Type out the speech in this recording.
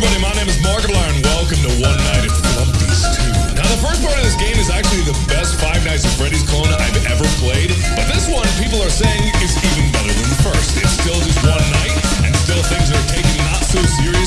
everybody, my name is Markiplier, and welcome to One Night at Flumpty's 2. Now, the first part of this game is actually the best Five Nights at Freddy's clone I've ever played, but this one, people are saying, is even better than the first. It's still just one night, and still things are taken not so seriously.